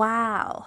Wow.